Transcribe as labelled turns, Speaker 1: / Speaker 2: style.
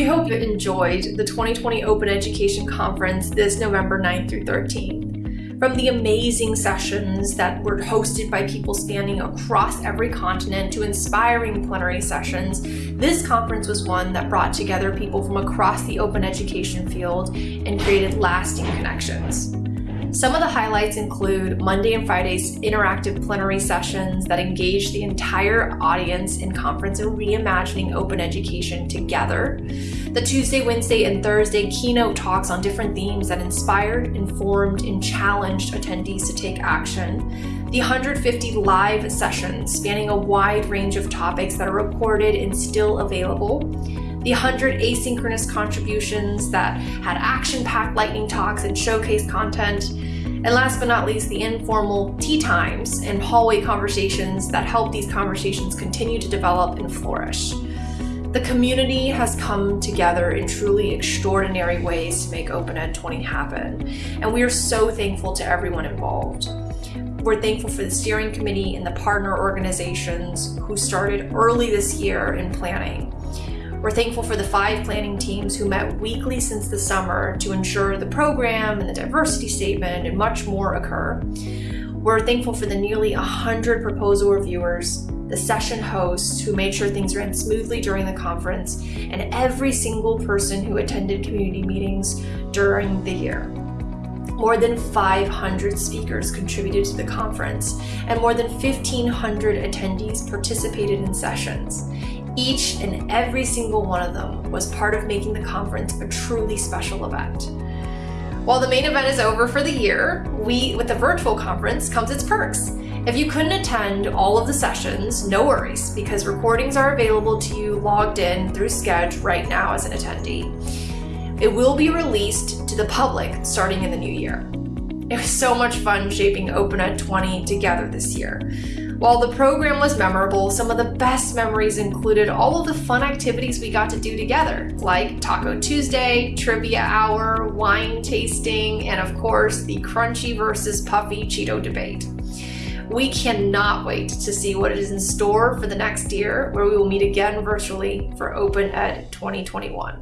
Speaker 1: you've enjoyed the 2020 Open Education Conference this November 9th through 13th. From the amazing sessions that were hosted by people spanning across every continent to inspiring plenary sessions, this conference was one that brought together people from across the open education field and created lasting connections. Some of the highlights include Monday and Friday's interactive plenary sessions that engage the entire audience in conference and reimagining open education together. The Tuesday, Wednesday, and Thursday keynote talks on different themes that inspired, informed, and challenged attendees to take action. The 150 live sessions spanning a wide range of topics that are recorded and still available the 100 asynchronous contributions that had action-packed lightning talks and showcase content, and last but not least, the informal tea times and hallway conversations that help these conversations continue to develop and flourish. The community has come together in truly extraordinary ways to make Open Ed 20 happen, and we are so thankful to everyone involved. We're thankful for the steering committee and the partner organizations who started early this year in planning. We're thankful for the five planning teams who met weekly since the summer to ensure the program and the diversity statement and much more occur. We're thankful for the nearly 100 proposal reviewers, the session hosts who made sure things ran smoothly during the conference, and every single person who attended community meetings during the year. More than 500 speakers contributed to the conference, and more than 1,500 attendees participated in sessions. Each and every single one of them was part of making the conference a truly special event. While the main event is over for the year, we, with the virtual conference, comes its perks. If you couldn't attend all of the sessions, no worries, because recordings are available to you logged in through Sched right now as an attendee. It will be released to the public starting in the new year. It was so much fun shaping Open OpenEd 20 together this year. While the program was memorable, some of the best memories included all of the fun activities we got to do together, like Taco Tuesday, Trivia Hour, wine tasting, and of course, the crunchy versus puffy Cheeto debate. We cannot wait to see what is in store for the next year, where we will meet again virtually for Open Ed 2021.